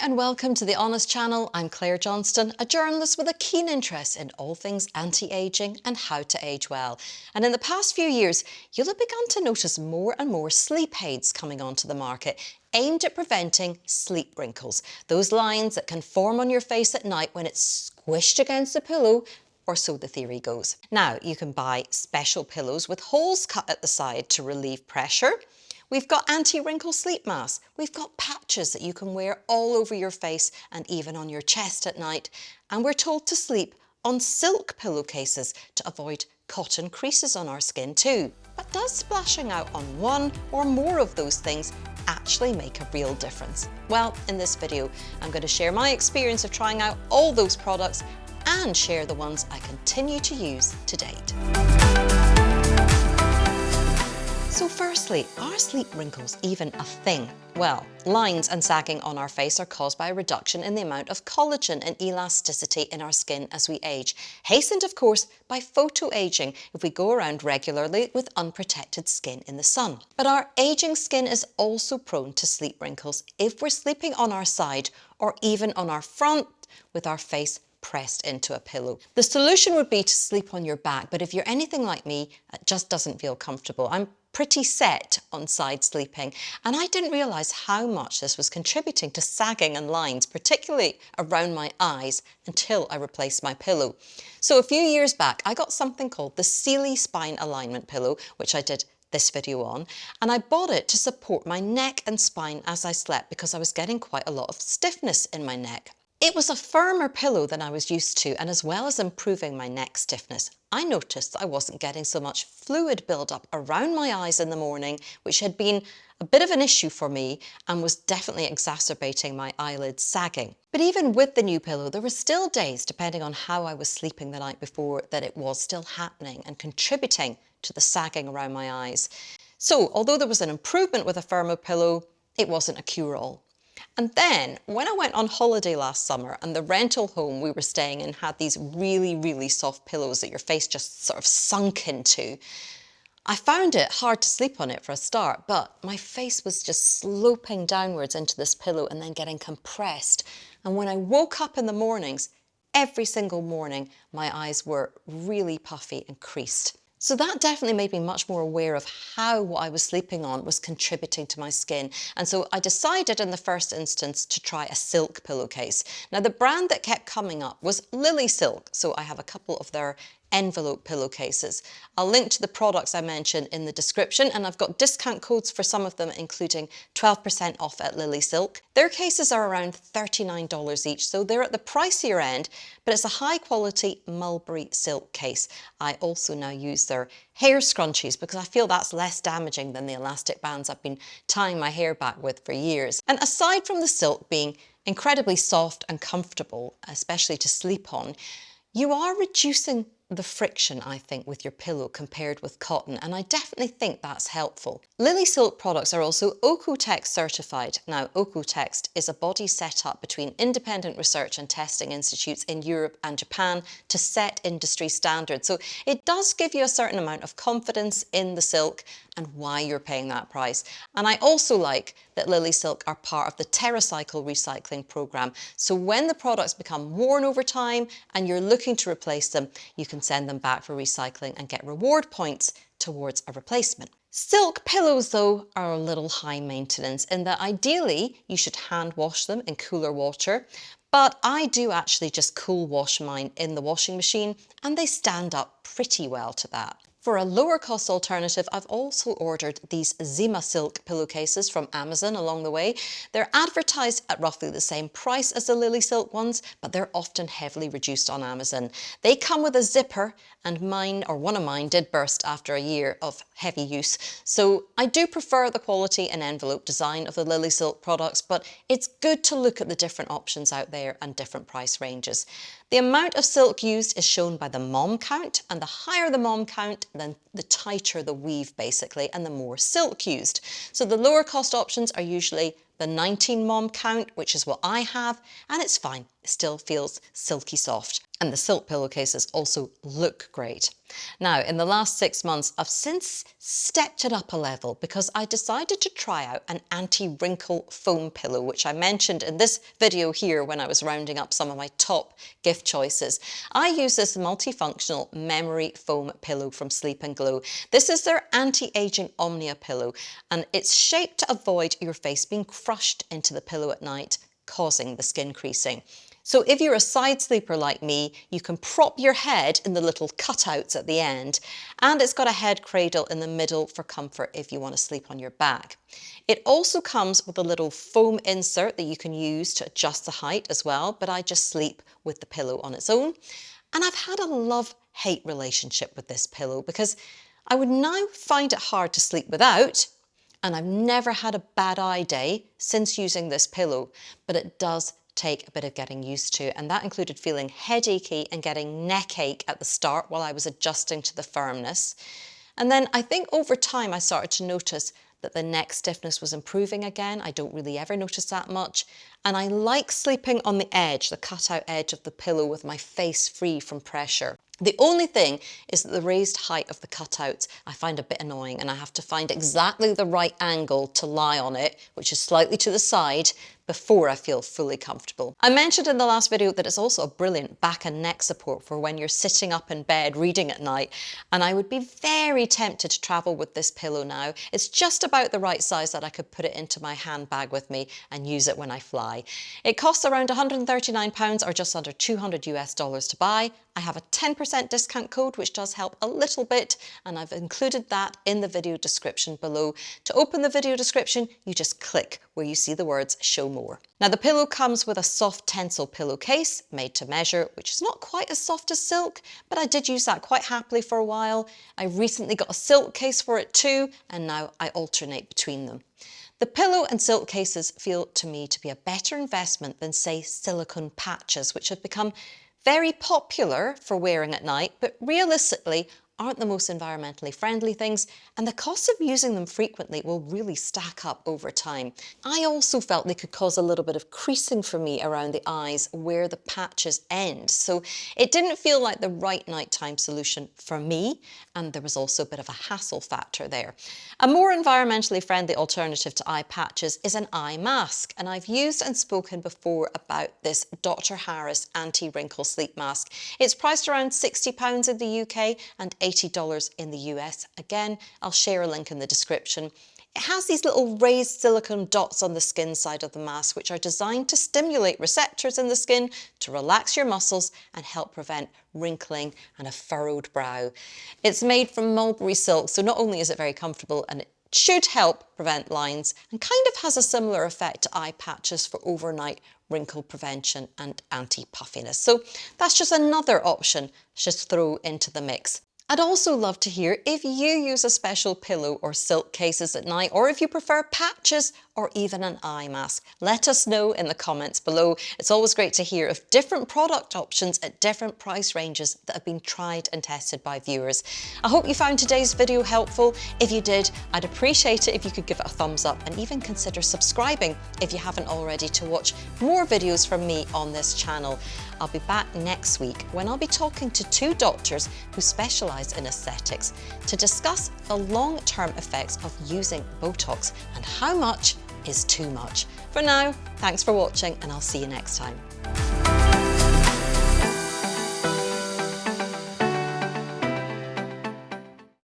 and welcome to the Honest Channel. I'm Claire Johnston, a journalist with a keen interest in all things anti-aging and how to age well. And in the past few years, you'll have begun to notice more and more sleep aids coming onto the market aimed at preventing sleep wrinkles, those lines that can form on your face at night when it's squished against the pillow or so the theory goes. Now, you can buy special pillows with holes cut at the side to relieve pressure. We've got anti-wrinkle sleep masks. We've got patches that you can wear all over your face and even on your chest at night. And we're told to sleep on silk pillowcases to avoid cotton creases on our skin too. But does splashing out on one or more of those things actually make a real difference? Well, in this video, I'm going to share my experience of trying out all those products and share the ones I continue to use to date. So firstly, are sleep wrinkles even a thing? Well, lines and sagging on our face are caused by a reduction in the amount of collagen and elasticity in our skin as we age, hastened of course by photoaging if we go around regularly with unprotected skin in the sun. But our aging skin is also prone to sleep wrinkles if we're sleeping on our side or even on our front with our face pressed into a pillow. The solution would be to sleep on your back, but if you're anything like me, it just doesn't feel comfortable. I'm pretty set on side sleeping and I didn't realise how much this was contributing to sagging and lines, particularly around my eyes until I replaced my pillow. So a few years back I got something called the Sealy Spine Alignment Pillow which I did this video on and I bought it to support my neck and spine as I slept because I was getting quite a lot of stiffness in my neck. It was a firmer pillow than I was used to and as well as improving my neck stiffness, I noticed I wasn't getting so much fluid buildup around my eyes in the morning, which had been a bit of an issue for me and was definitely exacerbating my eyelids sagging. But even with the new pillow, there were still days, depending on how I was sleeping the night before, that it was still happening and contributing to the sagging around my eyes. So although there was an improvement with a firmer pillow, it wasn't a cure-all. And then when I went on holiday last summer and the rental home we were staying in had these really, really soft pillows that your face just sort of sunk into, I found it hard to sleep on it for a start, but my face was just sloping downwards into this pillow and then getting compressed. And when I woke up in the mornings, every single morning, my eyes were really puffy and creased. So that definitely made me much more aware of how what I was sleeping on was contributing to my skin. And so I decided in the first instance to try a silk pillowcase. Now the brand that kept coming up was Lily Silk. So I have a couple of their envelope pillowcases. I'll link to the products I mentioned in the description and I've got discount codes for some of them including 12% off at Lily Silk. Their cases are around $39 each so they're at the pricier end but it's a high quality mulberry silk case. I also now use their hair scrunchies because I feel that's less damaging than the elastic bands I've been tying my hair back with for years. And aside from the silk being incredibly soft and comfortable, especially to sleep on, you are reducing the friction, I think, with your pillow compared with cotton, and I definitely think that's helpful. Lily Silk products are also OEKO-TEX certified. Now, OEKO-TEX is a body set up between independent research and testing institutes in Europe and Japan to set industry standards. So it does give you a certain amount of confidence in the silk and why you're paying that price. And I also like that Lily Silk are part of the TerraCycle recycling program. So when the products become worn over time and you're looking to replace them, you can send them back for recycling and get reward points towards a replacement. Silk pillows though are a little high maintenance in that ideally you should hand wash them in cooler water but I do actually just cool wash mine in the washing machine and they stand up pretty well to that. For a lower cost alternative, I've also ordered these Zima Silk pillowcases from Amazon along the way. They're advertised at roughly the same price as the Lily Silk ones, but they're often heavily reduced on Amazon. They come with a zipper and mine, or one of mine, did burst after a year of heavy use. So I do prefer the quality and envelope design of the Lily Silk products, but it's good to look at the different options out there and different price ranges. The amount of silk used is shown by the momme count, and the higher the momme count, then the tighter the weave basically, and the more silk used. So the lower cost options are usually the 19 momme count, which is what I have, and it's fine. It still feels silky soft. And the silk pillowcases also look great. Now, in the last six months, I've since stepped it up a level because I decided to try out an anti-wrinkle foam pillow, which I mentioned in this video here when I was rounding up some of my top gift choices. I use this multifunctional memory foam pillow from Sleep and Glow. This is their anti-aging Omnia pillow, and it's shaped to avoid your face being crushed into the pillow at night, causing the skin creasing. So if you're a side sleeper like me, you can prop your head in the little cutouts at the end, and it's got a head cradle in the middle for comfort if you want to sleep on your back. It also comes with a little foam insert that you can use to adjust the height as well, but I just sleep with the pillow on its own. And I've had a love-hate relationship with this pillow because I would now find it hard to sleep without, and I've never had a bad eye day since using this pillow, but it does take a bit of getting used to and that included feeling headachy and getting neck ache at the start while I was adjusting to the firmness. And then I think over time I started to notice that the neck stiffness was improving again. I don't really ever notice that much. And I like sleeping on the edge, the cutout edge of the pillow with my face free from pressure. The only thing is that the raised height of the cutouts I find a bit annoying and I have to find exactly the right angle to lie on it, which is slightly to the side, before I feel fully comfortable. I mentioned in the last video that it's also a brilliant back and neck support for when you're sitting up in bed reading at night and I would be very tempted to travel with this pillow now. It's just about the right size that I could put it into my handbag with me and use it when I fly. It costs around 139 pounds or just under 200 US dollars to buy. I have a 10% discount code which does help a little bit and I've included that in the video description below. To open the video description you just click where you see the words show more. Now the pillow comes with a soft Tencel pillowcase made to measure which is not quite as soft as silk but I did use that quite happily for a while. I recently got a silk case for it too and now I alternate between them. The pillow and silk cases feel to me to be a better investment than say silicone patches which have become very popular for wearing at night, but realistically aren't the most environmentally friendly things and the cost of using them frequently will really stack up over time. I also felt they could cause a little bit of creasing for me around the eyes where the patches end. So it didn't feel like the right nighttime solution for me and there was also a bit of a hassle factor there. A more environmentally friendly alternative to eye patches is an eye mask and I've used and spoken before about this Dr. Harris anti-wrinkle sleep mask. It's priced around £60 in the UK and $80 in the US. Again, I'll share a link in the description. It has these little raised silicone dots on the skin side of the mask which are designed to stimulate receptors in the skin to relax your muscles and help prevent wrinkling and a furrowed brow. It's made from mulberry silk so not only is it very comfortable and it should help prevent lines and kind of has a similar effect to eye patches for overnight wrinkle prevention and anti-puffiness. So that's just another option just throw into the mix. I'd also love to hear if you use a special pillow or silk cases at night or if you prefer patches or even an eye mask. Let us know in the comments below. It's always great to hear of different product options at different price ranges that have been tried and tested by viewers. I hope you found today's video helpful. If you did, I'd appreciate it if you could give it a thumbs up and even consider subscribing if you haven't already to watch more videos from me on this channel. I'll be back next week when I'll be talking to two doctors who specialise in aesthetics to discuss the long-term effects of using Botox and how much is too much. For now, thanks for watching and I'll see you next time.